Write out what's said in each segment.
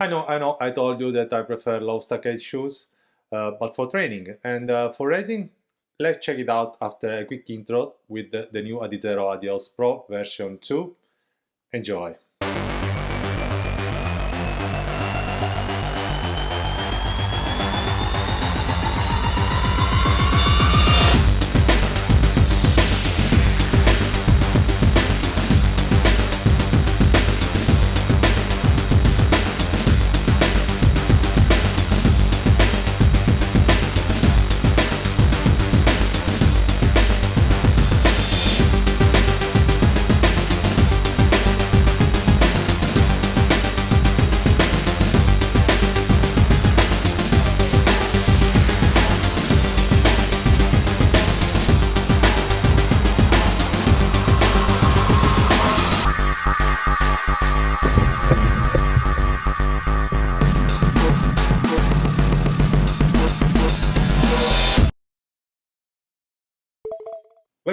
I know, I know, I told you that I prefer low stockade shoes, uh, but for training and uh, for racing, let's check it out after a quick intro with the, the new Adizero Adios Pro version 2. Enjoy!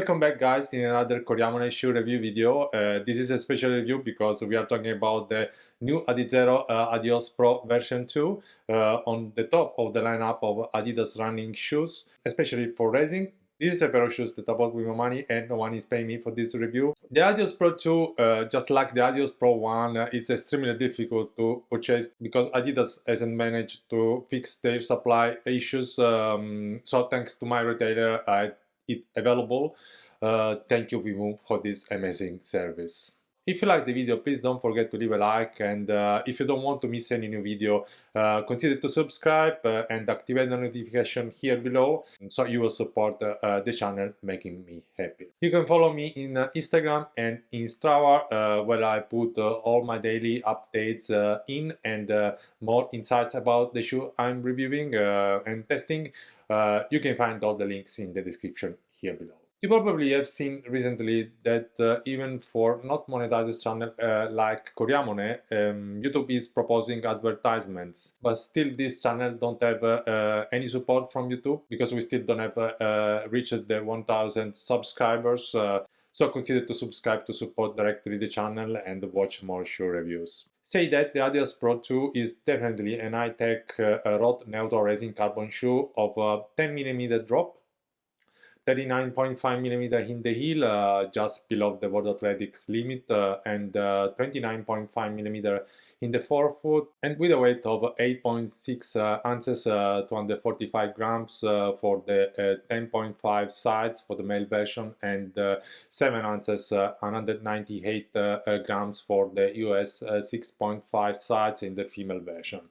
Welcome back guys in another Coriamone shoe review video. Uh, this is a special review because we are talking about the new Adizero uh, Adios Pro version 2 uh, on the top of the lineup of Adidas running shoes, especially for racing. This is a pair of shoes that I bought with my money and no one is paying me for this review. The Adios Pro 2, uh, just like the Adios Pro 1, uh, is extremely difficult to purchase because Adidas hasn't managed to fix their supply issues. Um, so thanks to my retailer, I it available. Uh, thank you Vimeo for this amazing service. If you like the video, please don't forget to leave a like and uh, if you don't want to miss any new video, uh, consider to subscribe uh, and activate the notification here below so you will support uh, the channel making me happy. You can follow me in uh, Instagram and in Strava uh, where I put all my daily updates in and more insights about the shoe I'm reviewing and testing. you can find all the links in the description here below. You probably have seen recently that uh, even for not monetized channel uh, like Coriamone, um, YouTube is proposing advertisements, but still this channel don't have uh, uh any support from YouTube because we still don't have uh, uh, reached the 1000 subscribers. so consider to subscribe to support directly the channel and watch more shoe reviews. Say that the Adios Pro 2 is definitely an high-tech road neutral racing carbon shoe of 10mm drop 39.5 millimeter in the heel, uh, just below the World Athletics limit, uh, and uh, 29.5 millimeter in the forefoot, and with a weight of 8.6 uh, ounces, uh, 245 grams for the 10.5 sides for the male version, and 7 ounces, 198 grams for the US 6.5 sides in the female version.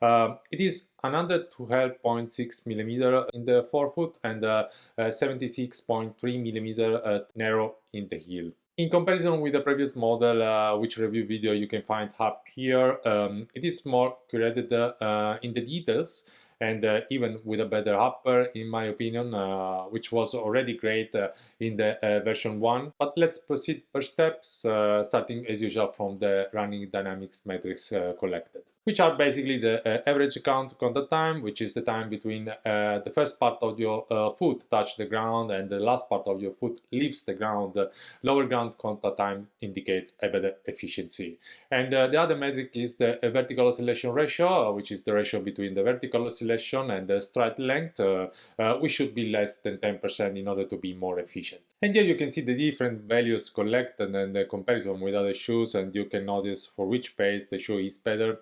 Uh, it is another 12.6 millimeter in the forefoot and uh, 76.3 millimeter uh, narrow in the heel. In comparison with the previous model, uh, which review video you can find up here, um, it is more curated uh, in the details and uh, even with a better upper in my opinion uh, which was already great uh, in the uh, version 1 but let's proceed per steps uh, starting as usual from the running dynamics metrics uh, collected which are basically the uh, average count contact time which is the time between uh, the first part of your uh, foot touch the ground and the last part of your foot leaves the ground lower ground contact time indicates a better efficiency and the other metric is the vertical oscillation ratio which is the ratio between the vertical oscillation and the stride length, uh, uh, we should be less than 10% in order to be more efficient. And here you can see the different values collected and the comparison with other shoes and you can notice for which pace the shoe is better.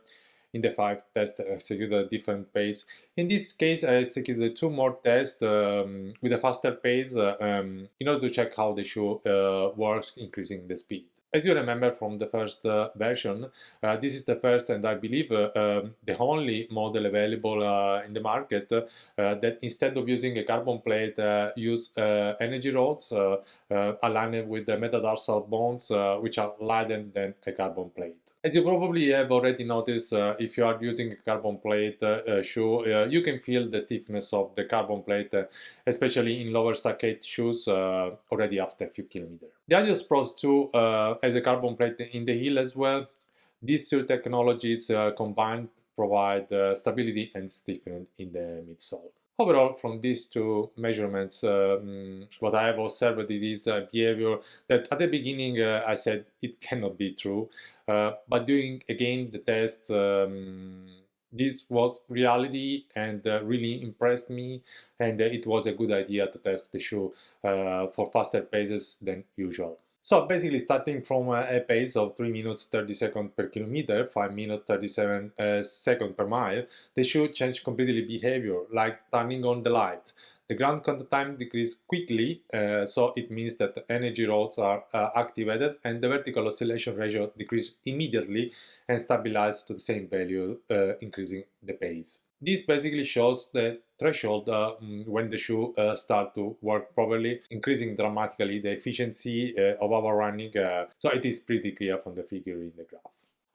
In the five tests, I executed a different pace. In this case, I executed two more tests um, with a faster pace uh, um, in order to check how the shoe uh, works, increasing the speed. As you remember from the first uh, version, uh, this is the first and I believe uh, um, the only model available uh, in the market uh, that instead of using a carbon plate uh, use energy rods aligned with the metatarsal bones which are lighter than a carbon plate. As you probably have already noticed, uh, if you are using a carbon plate uh, uh, shoe, you can feel the stiffness of the carbon plate, especially in lower stockade shoes already after a few kilometers. The Adios Pro 2 as a carbon plate in the heel as well. These two technologies uh, combined provide uh, stability and stiffness in the midsole. Overall, from these two measurements, um, what I have observed is a behavior that at the beginning uh, I said it cannot be true, uh, but doing again the test, um, this was reality and uh, really impressed me and uh, it was a good idea to test the shoe uh, for faster paces than usual. So basically starting from a pace of 3 minutes 30 seconds per kilometer, 5 minutes 37 uh, seconds per mile, they should change completely behavior, like turning on the light. The ground contact time decreased quickly, uh, so it means that the energy rods are uh, activated and the vertical oscillation ratio decreased immediately and stabilized to the same value, uh, increasing the pace. This basically shows the threshold uh, mm, when the shoe uh, start to work properly, increasing dramatically the efficiency uh, of our running, uh, so it is pretty clear from the figure in the graph.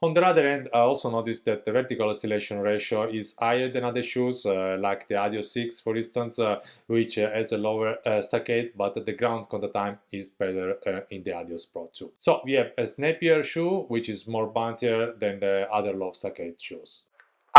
On the other end, I also noticed that the vertical oscillation ratio is higher than other shoes, uh, like the Adios 6 for instance, uh, which has a lower stockade, but the ground contact time is better in the Adios Pro 2. So we have a snappier shoe, which is more bouncier than the other low stockade shoes.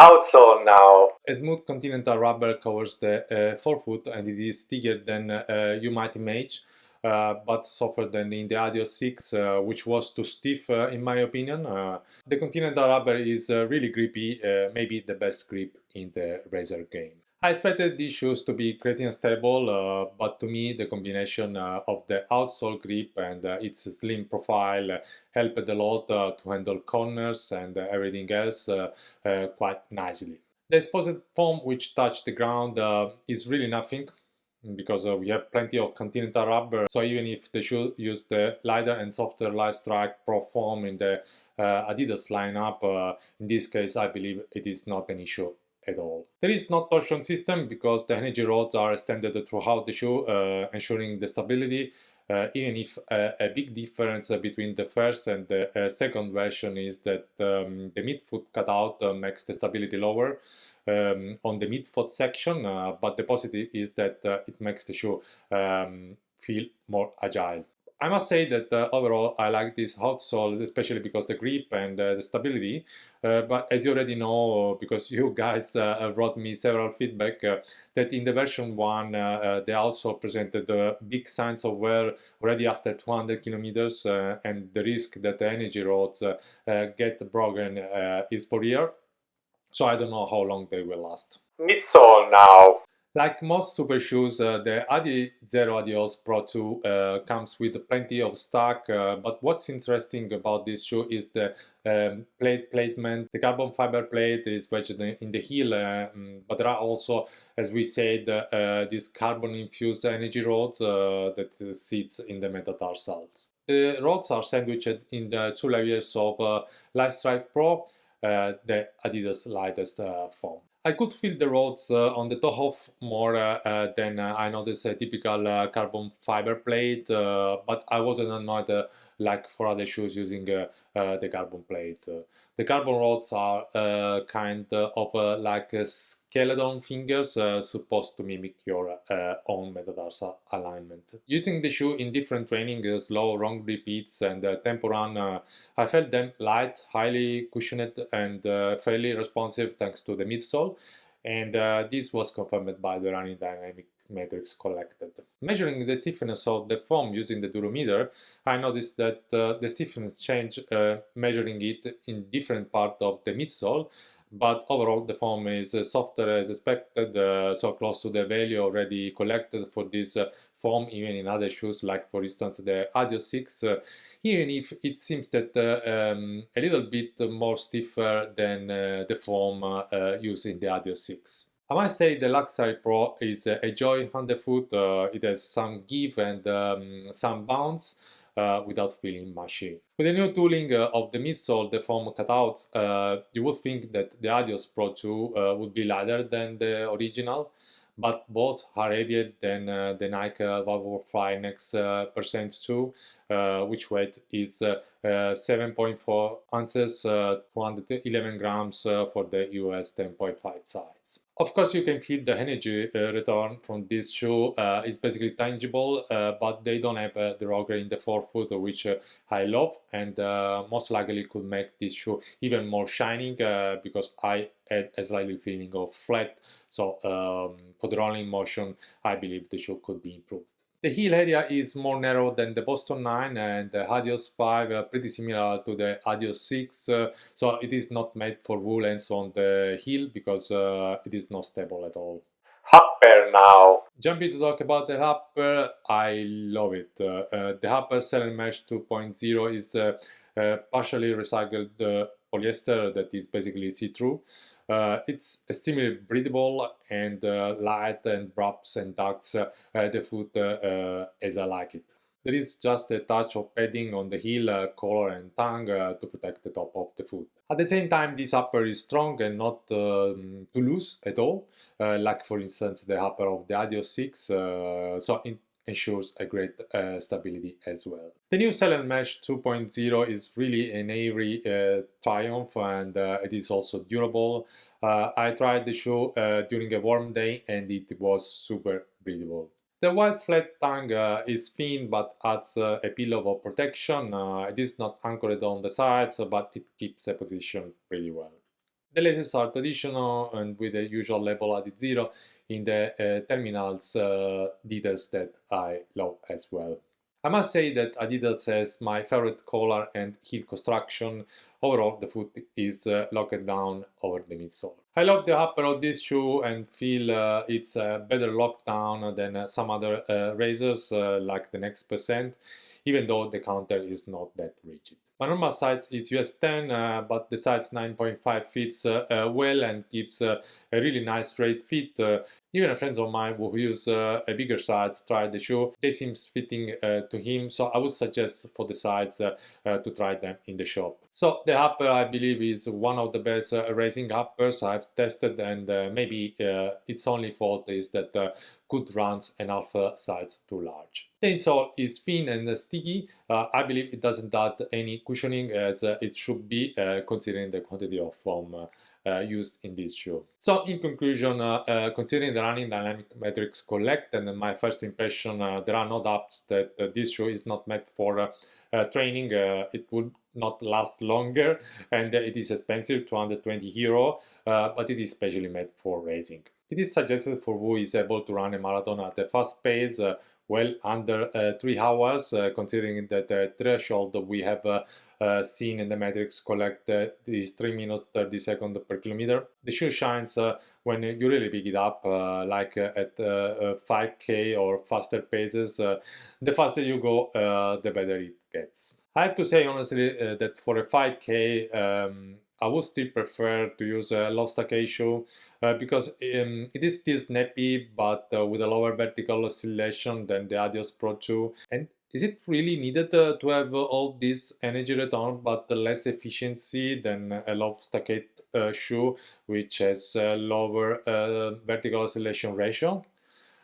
Outsole now. A smooth continental rubber covers the uh, forefoot and it is thicker than uh, you might imagine, uh, but softer than in the Adios 6, uh, which was too stiff uh, in my opinion. Uh, the continental rubber is really grippy, maybe the best grip in the Razer game. I expected these shoes to be crazy unstable, uh, but to me the combination uh, of the outsole grip and uh, its slim profile helped a lot uh, to handle corners and everything else uh, uh, quite nicely. The exposed foam which touched the ground is really nothing because we have plenty of continental rubber so even if the shoe used the lighter and softer Lightstrike Pro foam in the Adidas lineup, in this case I believe it is not an issue at all. There is no torsion system because the energy rods are extended throughout the shoe, uh, ensuring the stability, uh, even if uh, a big difference between the first and the uh, second version is that um, the midfoot cutout uh, makes the stability lower um, on the midfoot section, uh, but the positive is that it makes the shoe um, feel more agile. I must say that uh, overall I like this outsole, especially because the grip and uh, the stability. Uh, but as you already know, because you guys uh, brought me several feedback, uh, that in the version 1 uh, the outsole presented big signs of wear already after 200 kilometers and the risk that the energy rods get broken is for real. So I don't know how long they will last. Midsole now. Like most super shoes, uh, the Adi Zero Adios Pro 2 uh, comes with plenty of stock, uh, but what's interesting about this shoe is the um, plate placement. The carbon fiber plate is wedged in the heel, um, but there are also, as we said, uh, these carbon-infused energy rods uh, that sits in the metatarsals. The rods are sandwiched in the two layers of uh, Lightstrike Pro, the Adidas lightest foam. I could feel the rods uh, on the toe more uh, uh, than I noticed a typical carbon fiber plate, but I wasn't annoyed like for other shoes using the carbon plate. The carbon rods are uh, kind of uh, like skeleton fingers uh, supposed to mimic your own metatarsal alignment. Using the shoe in different training, slow, long repeats and tempo run, I felt them light, highly cushioned and fairly responsive thanks to the midsole and uh, this was confirmed by the running dynamic metrics collected. Measuring the stiffness of the foam using the durometer, I noticed that uh, the stiffness changed uh, measuring it in different part of the midsole, but overall the foam is uh, softer as expected, uh, so close to the value already collected for this uh, foam even in other shoes like for instance the Adios 6, uh, even if it seems that um, a little bit more stiffer than the foam used in the Adios 6. I must say the Lightstrike Pro is a joy on the foot, uh, it has some give and um, some bounce uh, without feeling mushy. With the new tooling uh, of the midsole, the foam cutouts, uh, you would think that the Adios Pro 2 uh, would be lighter than the original, but both are heavier than uh, the Nike Fly Next Percent 2, uh, Uh, which weight is uh, uh, 7.4 ounces, uh, 211 grams uh, for the US 10.5 size. Of course, you can feel the energy return from this shoe. it's basically tangible, but they don't have the rocker in the forefoot, which I love, and most likely could make this shoe even more shining because I had a slightly feeling of flat. So um, for the rolling motion, I believe the shoe could be improved. The heel area is more narrow than the Boston 9 and the Adios 5 are pretty similar to the Adios 6 uh, so it is not made for woolens on the heel because uh, it is not stable at all. Upper now. Jumping to talk about the upper, I love it. Uh, uh the upper Celermesh 2.0 is uh, uh, partially recycled polyester that is basically see-through. Uh, it's extremely breathable and uh, light and wraps and tucks uh, the foot uh, as I like it. There is just a touch of padding on the heel, uh, collar and tongue uh, to protect the top of the foot. At the same time, this upper is strong and not um, too loose at all, like for instance the upper of the Adios 6, so it ensures a great stability as well. The new Celermesh 2.0 is really an airy uh, triumph and uh, it is also durable. Uh, I tried the shoe uh, during a warm day and it was super breathable. The white flat tongue uh, is thin but adds uh, a pillow of protection. it is not anchored on the sides but it keeps the position pretty well. The laces are traditional and with the usual label Adizero in the terminals details that I love as well. I must say that Adidas has my favorite collar and heel construction. Overall, the foot is uh, locked down over the midsole. I love the upper of this shoe and feel uh, it's a better lockdown than uh, some other uh, razors uh, like the Next Percent, even though the counter is not that rigid. My normal size is US 10, uh, but the size 9.5 fits uh, uh, well and gives uh, a really nice race fit. Uh, even friends of mine who use uh, a bigger size tried the shoe. They seems fitting to him, so I would suggest for the size to try them in the shop. So the upper I believe is one of the best racing uppers I've tested and maybe its only fault is that good runs and alpha size too large. The insole is thin and sticky. Uh, I believe it doesn't add any cushioning as uh, it should be uh, considering the quantity of foam uh, uh, Uh, used in this shoe. So in conclusion, uh, uh, considering the running dynamic metrics collect and my first impression, uh, there are no doubts that this shoe is not meant for training. it would not last longer and it is expensive, 220 euro, but it is specially made for racing. It is suggested for who is able to run a marathon at a fast pace, uh, well under uh, 3 hours, uh, considering that the threshold we have uh, uh, seen in the metrics collect uh, is 3 minutes 30 seconds per kilometer. The shoe shines when you really pick it up, like at 5k or faster paces. the faster you go, the better it gets. I have to say honestly that for a 5k um, I would still prefer to use a stackade shoe uh, because um, it is still snappy but uh, with a lower vertical oscillation than the Adios Pro 2 and is it really needed uh, to have all this energy return but less efficiency than a low stackade uh, shoe which has a lower uh, vertical oscillation ratio?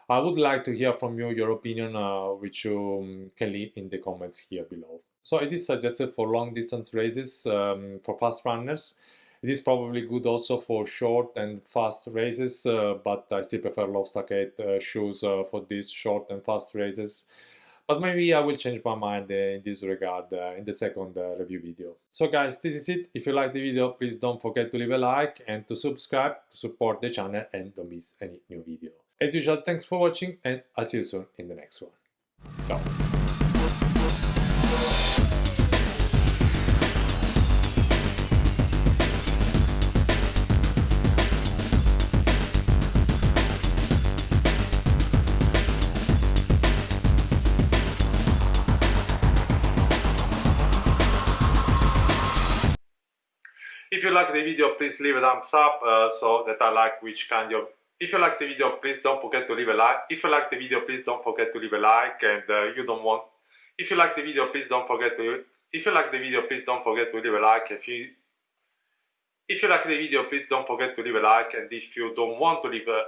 I would like to hear from you your opinion uh, which you um, can leave in the comments here below. So it is suggested for long distance races um, for fast runners. It is probably good also for short and fast races, uh, but I still prefer low stackade uh, shoes uh, for these short and fast races. But maybe I will change my mind uh, in this regard uh, in the second uh, review video. So guys, this is it. If you like the video, please don't forget to leave a like and to subscribe to support the channel and don't miss any new video. As usual, thanks for watching and I'll see you soon in the next one. Ciao! You like the video, please leave a thumbs up uh, so that I like which kind of... If you like the video, please don't forget to leave a like. If you like the video, please don't forget to leave a like and uh, you don't want... If you like the video, please don't forget to... If you like the video, please don't forget to leave a like. If you... If you like the video, please don't forget to leave a like and if you don't want to leave a